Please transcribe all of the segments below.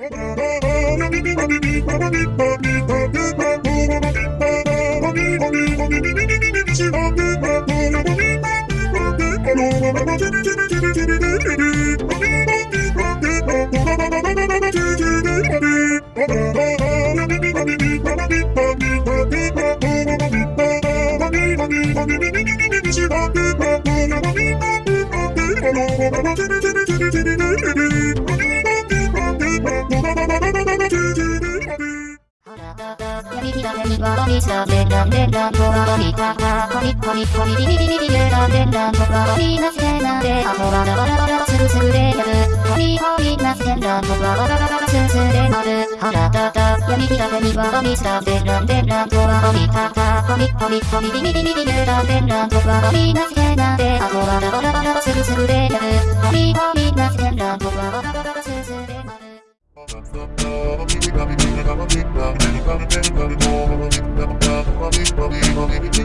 やわらびしたでらんでらんとわらびたたこりこりこりビリビリビリでらんでらんとわらびなすけなんであとわらわらわらすぐすぐでやるこりこりなすけらんとわらわらわらすぐすぐでなるはらたたやりきらめにわらびしたでらんでらんとわらびたたこりこりこりビリビリビリでらんでらんとわらびなすけなんであとわらわらわらすぐすぐでやるこりこりなすけらんとわらわらわら Thank you.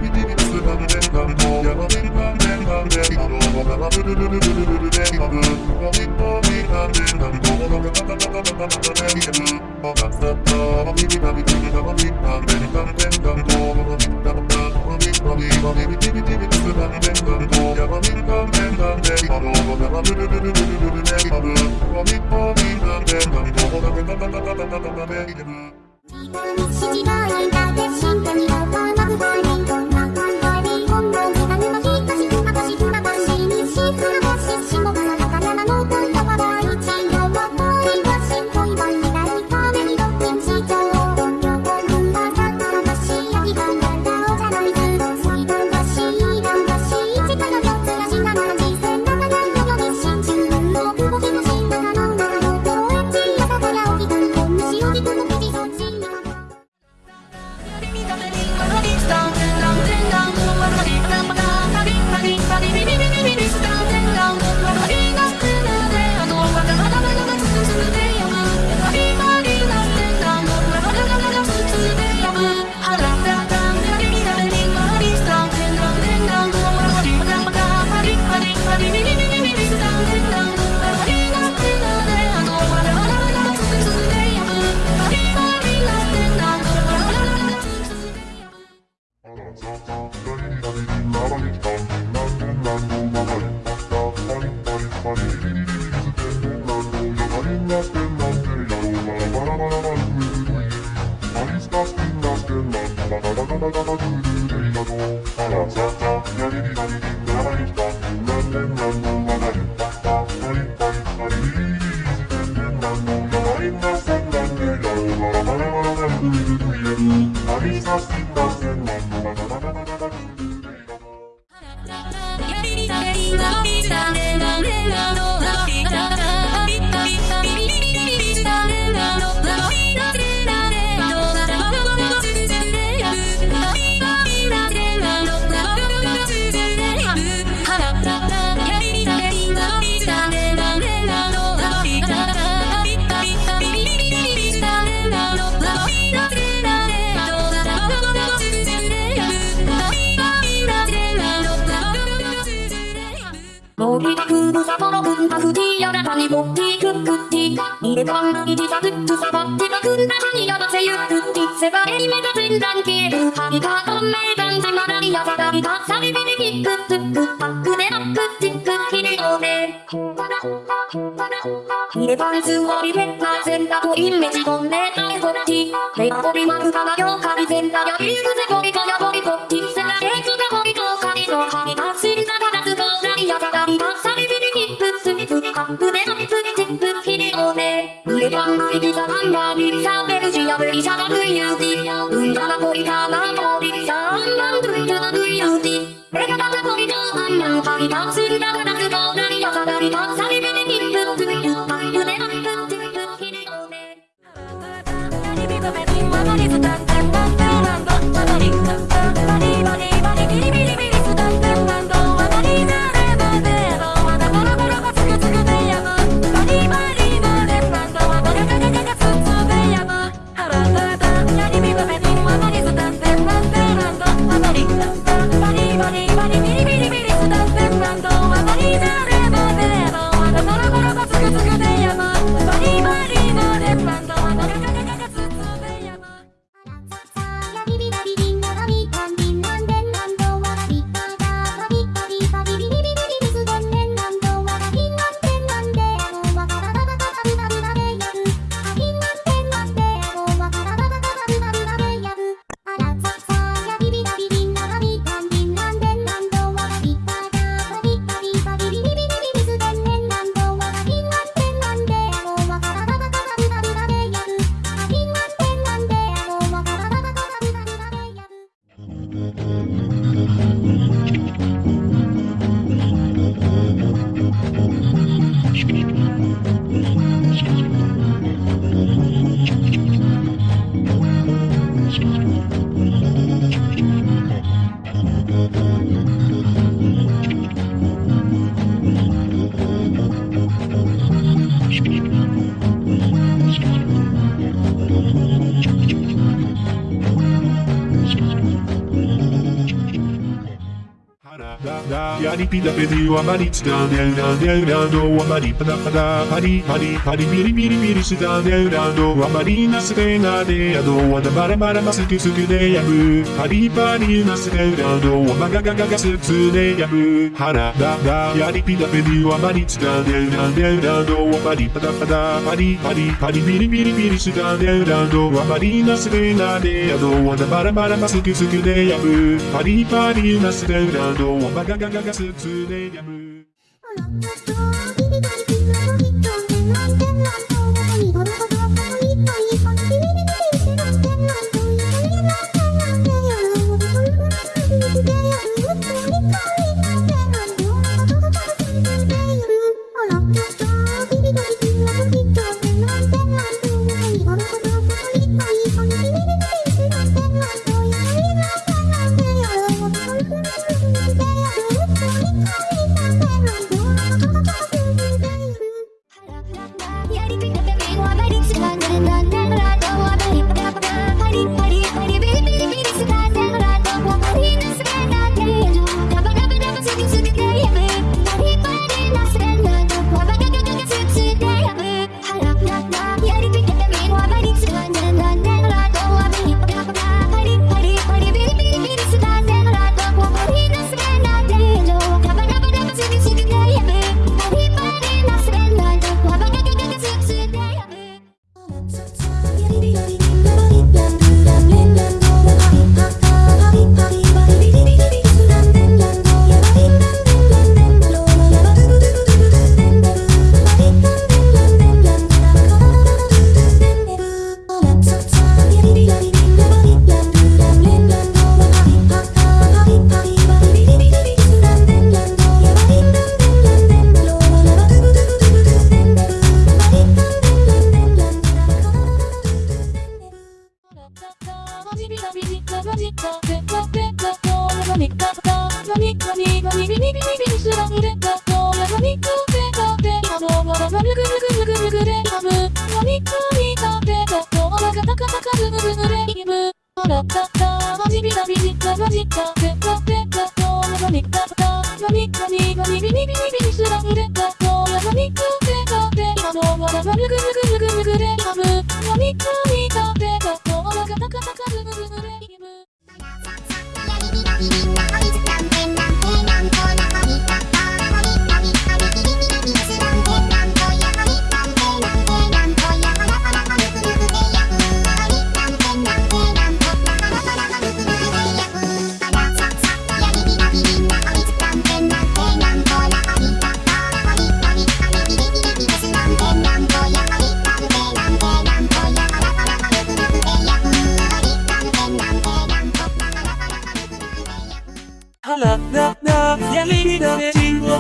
Don't る森ふるさとの文化不ティーやらかにボッティークックティー入れ番組自作つさばってたくんだかにやらせゆくティセバエリメが全段消えるハリカトンメイダンセマラリアサダリカサビビリキックツックパックでアップチックヒリオで入れ番すごいペッパーセンターとイメージコンネタイホッティレアボリマクカナヨカリセンターやビールゼボリカミスカップでアップチックヒリオで入れ番組ビザバンバービリサベルジアベリサバルユーティうんだなボリカナボリサアンマンドゥイタナドゥユーティレガタナボリカアンマンカリカシリザガラスコーラリアサダリカサビビリキックスミスカップでアップチックヒリオでバリバリまでだやりぴだべではまりつだねうらねうらのはまりぱだぱだパリパリパリビリビリビリしだねうらのはまりなすでなでやどわだばらばらますくすくでやむパリパリなすでうらのはまががががすつでやむはらだだやりぴだべではまりつだねうらねうらのはまりぱだぱだパリパリパリビリビリビリしだねうらのはまりなすでなでやどわだばらばらますくすくでやむパリパリなすでうらのはまががががすつでやむや哈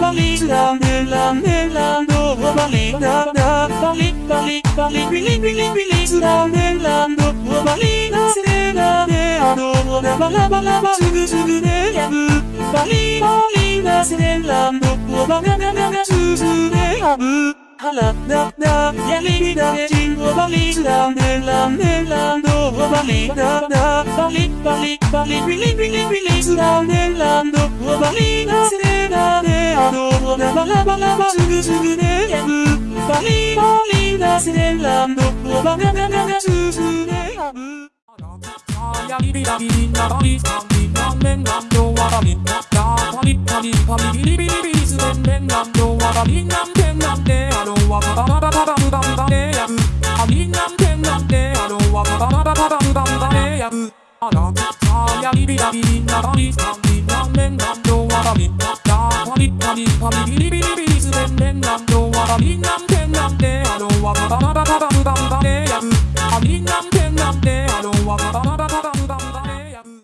valida, nella, nella, dopo valida, da, valida, valida, libili, bili, bili, suda, nella, dopo valida, sera, nea, dopo, da, bala, bala, ba, sugu, sugu, nea, bu, valida, valida, sera, dopo, ba, na, na, na, na, su, su, nea, bu, hala, da, da, ya, libida, ne, jingo, valida, nella, nella, dopo, valida, da, valida, valida, libili, bili, bili, suda, nella, dopo, 我那巴拉巴拉巴，这个这个的呀不，把你把你那些浪的，我把那那那那这这的呀不。やりびらびりなばりさんびなんめんなんどわらびなだパリパリパリビリビリビリすべんべんなんどわらびなんてんなんであろわばばばばばばぶばぶばでやぶありなんてんなんであろわばばばばばばぶばぶばでやぶあらさやりびらびりなばりさんびなんめんなんどわらびなだパリパリパリビリビリビリすべんべんなんどわらびなんてなんであろわばばばばばばぶばぶばでやぶありなんてなんであろわばばばばばばぶばぶばでやぶ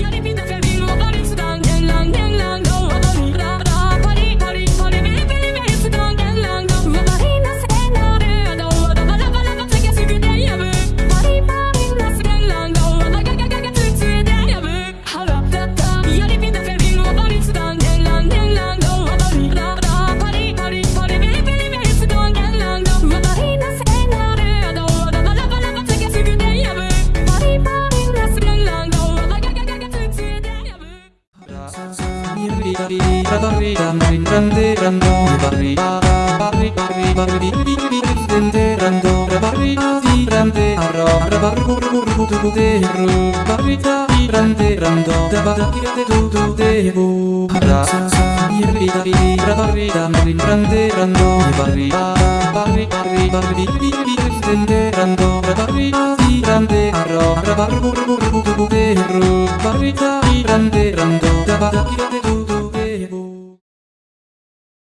やりびたべりわばり Barrita, grande, rando, da, da, da, da, da,